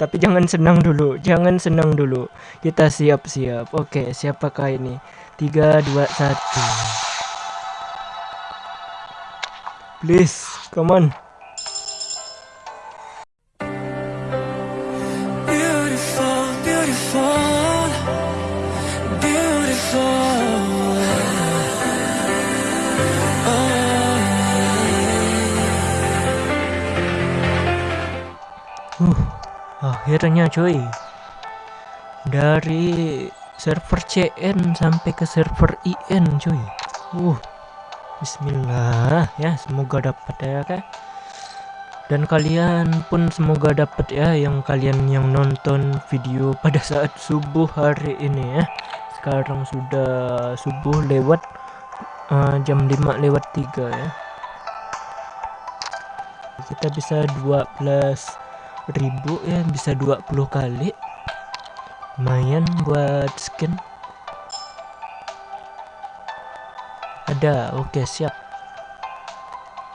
Tapi jangan senang dulu, jangan senang dulu. Kita siap-siap. Oke, siapakah ini? 3 2 1. Please, come on. Akhirnya cuy. Dari server CN sampai ke server IN cuy. Uh Bismillah. Ya semoga dapat ya kan? Dan kalian pun semoga dapat ya yang kalian yang nonton video pada saat subuh hari ini ya. Sekarang sudah subuh lewat uh, jam 5 lewat 3 ya. Kita bisa 12 ribu ya bisa 20 kali. Lumayan buat skin. Ada oke okay, siap.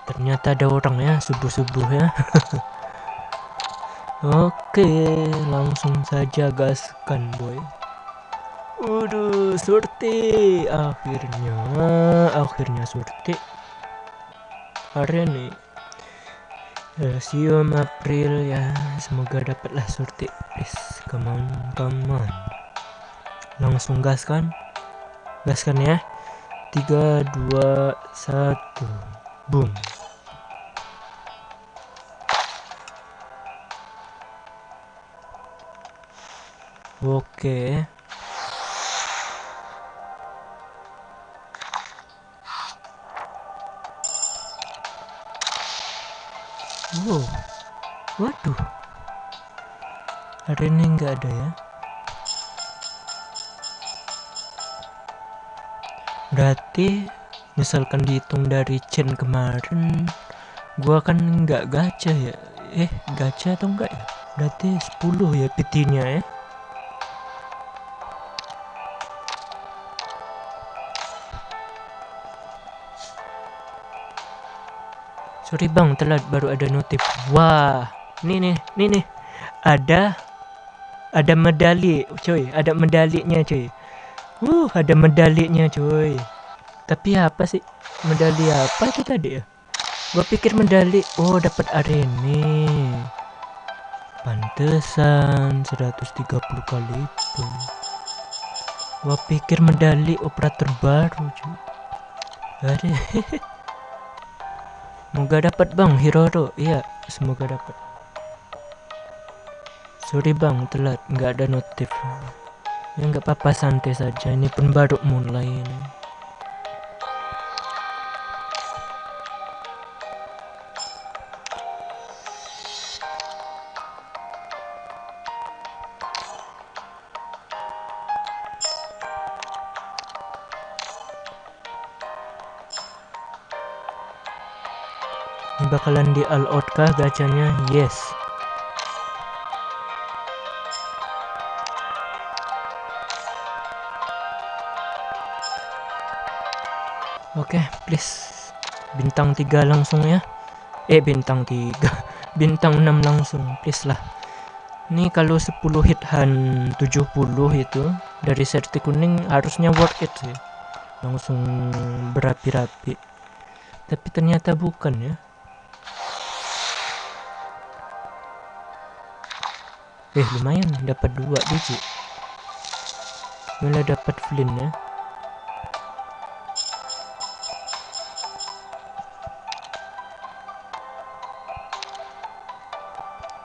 Ternyata ada orang ya subuh-subuh ya. Oke langsung saja gaskan boy. Waduh, surti. Akhirnya akhirnya surti. Hari ini Rasium April ya. Semoga dapatlah surti please come on come on. Langsung gas kan? Gas kan ya? 3 2 1 boom. Oke. okay. Ini nggak ada ya. Berarti misalkan dihitung dari chain kemarin gua kan nggak gacha ya. Eh gacha atau enggak ya? Berarti 10 ya PT-nya ya. Sorry bang telat baru ada notif. Wah nih nih nih nih. Ada ada medali cuy. Ada medalinya cuy. Uh ada medalinya cuy. Tapi apa sih? Medali apa itu tadi ya? Gua pikir medali oh dapat arene. Pantesan 130 kali pun. Gua pikir medali operator baru cuy. Ada Semoga dapat bang Hiroro. Iya, semoga dapat. Sorry bang, telat, nggak ada notif. Ya nggak apa-apa, santai saja. Ini pun baru mulai ini. Bakalan di all out kah gacanya? Yes. Oke, okay, please. Bintang 3 langsung ya. Eh, bintang 3. Bintang 6 langsung, please lah. Ini kalau 10 hit han 70 itu dari serti kuning harusnya worth it sih. Langsung berapi-rapi. Tapi ternyata bukan ya. eh lumayan dapat dua biji malah dapat flint ya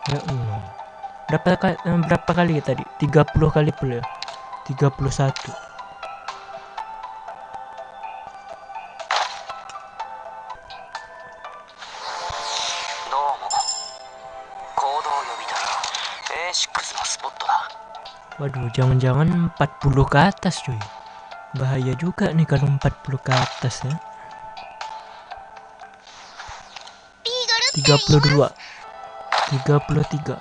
ya Allah. Berapa, eh, berapa kali tadi? 30 kali pula. 31 Waduh, jangan-jangan 40 ke atas cuy. Bahaya juga nih kalau 40 ke atas ya. 32 33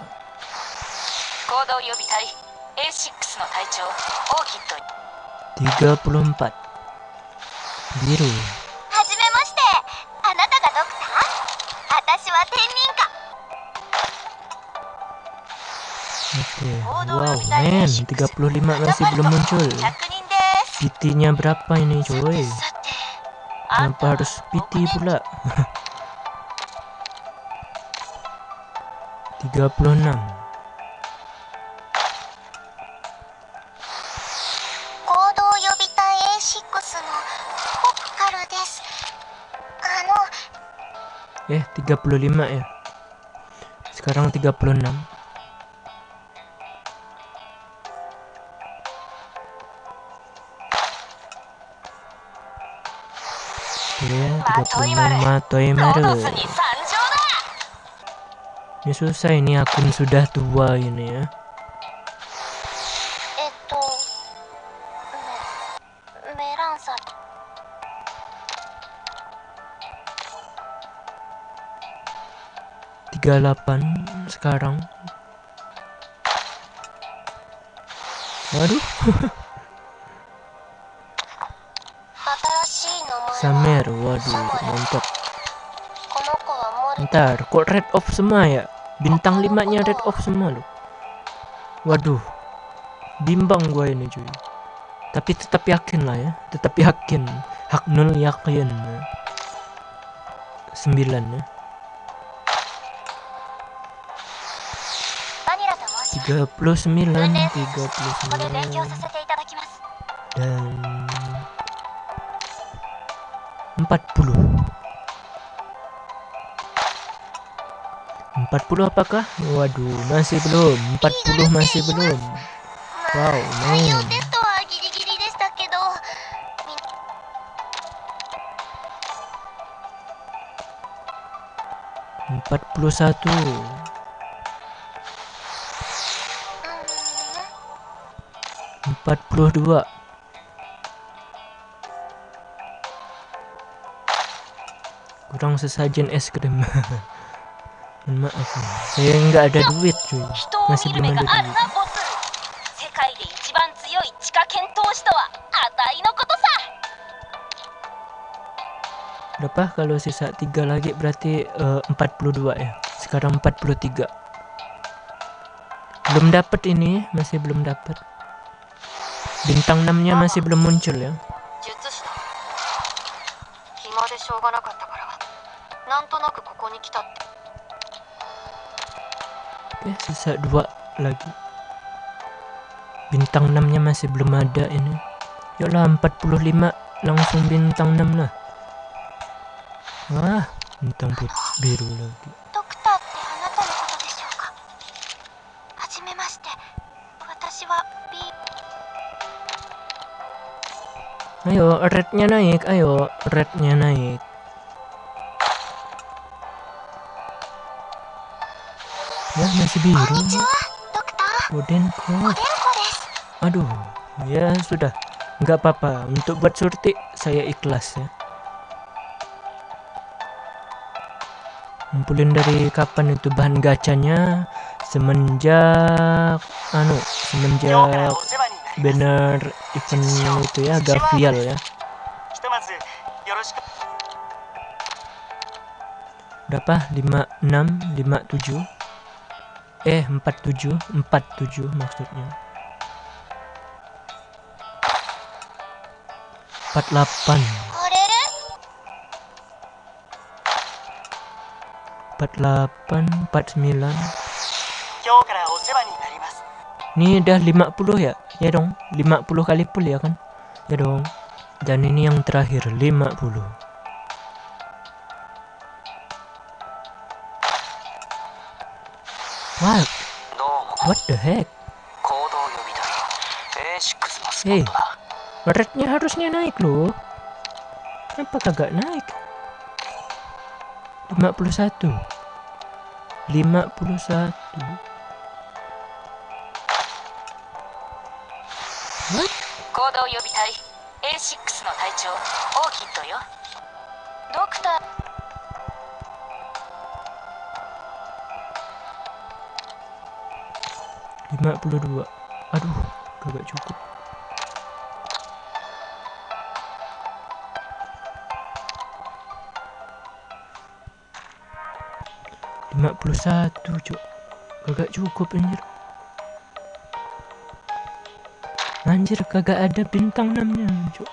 34 biru はじめましてあなたがドクター私は天人か Oke, wow men, 35 masih belum muncul. PT-nya berapa ini coy? Kenapa harus PT pula? 36 Eh 35 ya Sekarang 36 Oke 36 Toimaru Ini susah ini akun sudah tua ini ya. Tiga delapan sekarang. Waduh. Samer waduh mantap. Ntar kok red off semua ya bintang limanya red off semua loh waduh bimbang gua ini cuy. Tapi tetap yakin lah ya tetap yakin. Hak nol yakin. Sembilan ya. 39 39 dan 40 40 apakah? Waduh, masih belum. 40 masih belum. Wow, man. Empat puluh satu. 42 kurang sesajen es krim maaf saya nggak ada duit cuy. Masih belum ada duit. Berapa? Kalau sisa tiga lagi berarti uh, 42 ya? Sekarang 43 belum dapat ini masih belum dapat Bintang 6-nya masih belum muncul ya. Oke, sisa dua lagi. Bintang 6-nya masih belum ada ini. Yuklah 45 langsung bintang 6 lah. Wah, bintang biru lagi. Ayo, rednya naik. Ayo, rednya naik. Ya, masih biru. Bodenko. Aduh, ya sudah. Nggak apa-apa. Untuk buat surti, saya ikhlas ya. Ngumpulin dari kapan itu bahan gacanya semenjak anu semenjak banner event itu ya Gavial ya berapa 56 57 eh 47 47 maksudnya. 48 48 49 ini udah 50 ya? Ya dong 50 kali pull ya kan? Ya dong. Dan ini yang terakhir 50 What? What the heck? Hey, rednya harusnya naik loh. Kenapa kagak naik? 51 51 行動予備隊 A6 の隊長オーキッドよドクター 32 aduh gak cukup. Lima puluh satu cok kagak cukup anjir. Anjir kagak ada bintang enamnya, 6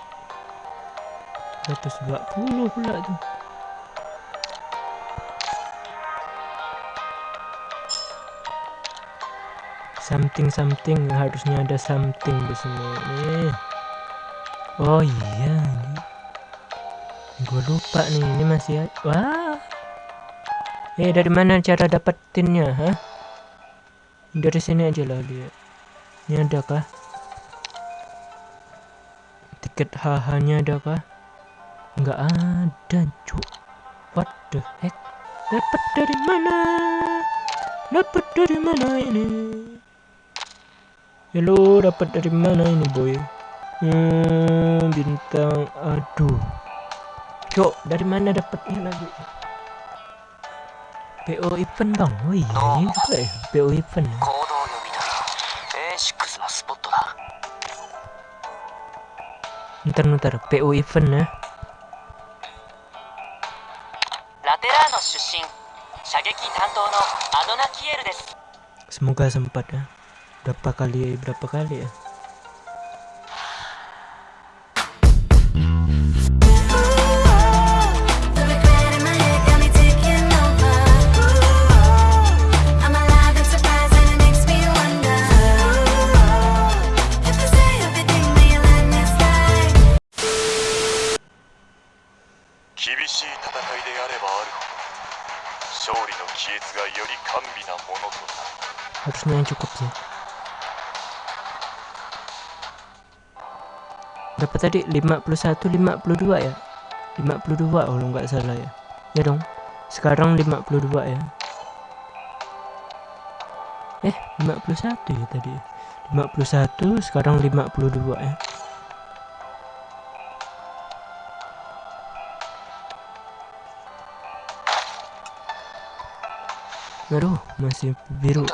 seratus dua puluh, pula tuh. Something something harusnya ada something di sini. Nih oh iya ini. Gue lupa nih ini masih wah. Eh dari mana cara dapetinnya hah? Dari sini aja lah dia. Ini ada kah tiket HH nya ada kah nggak ada cuk. What the heck? Dapat dari mana? Dapat dari mana ini Halo, dapat dari mana ini, boy? Hmm, bintang. Aduh. Cok, dari mana dapatnya lagi? PO event bang, oh iya juga ya PO event. Ntar ntar PO event ya. Semoga sempat ya berapa kali berapa kali ya harusnya yang cukup sih berapa tadi 51 52 ya? 52 kalau nggak salah ya. Ya dong sekarang 52 ya. Eh 51 ya tadi 51 sekarang 52 ya. Aduh, masih biru.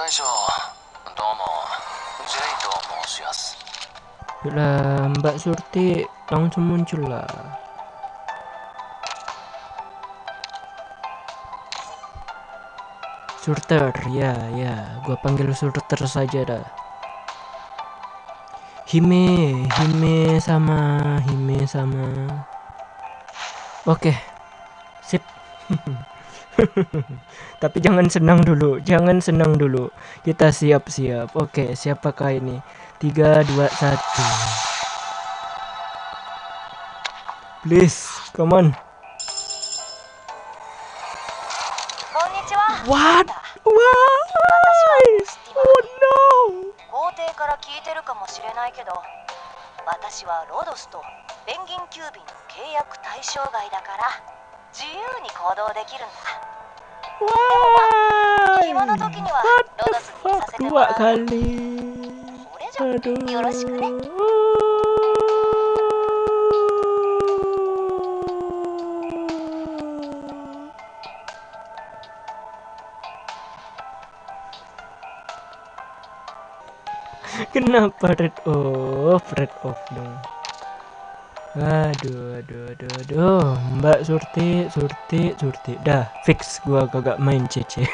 Lah, Mbak Surti langsung muncul lah. Surter, ya, ya, gua panggil Surter saja dah. Hime, Hime sama, Hime sama. Oke, sip. Tapi jangan senang dulu, jangan senang dulu. Kita siap-siap. Oke, siapakah ini? 3 2 1 Please come on. What? Why? Oh no. 皇帝から聞いてるかもしれないけど私はロドスとペンギンキュービの契約対象外だから自由に行動できるんだ。Why? 暇の時にはロドスにさせてもらう Aduh. Kenapa red off? Red off dong. Aduh, aduh, aduh, aduh. Mbak Surti, Surti, Surti. Dah, fix gua kagak main CC.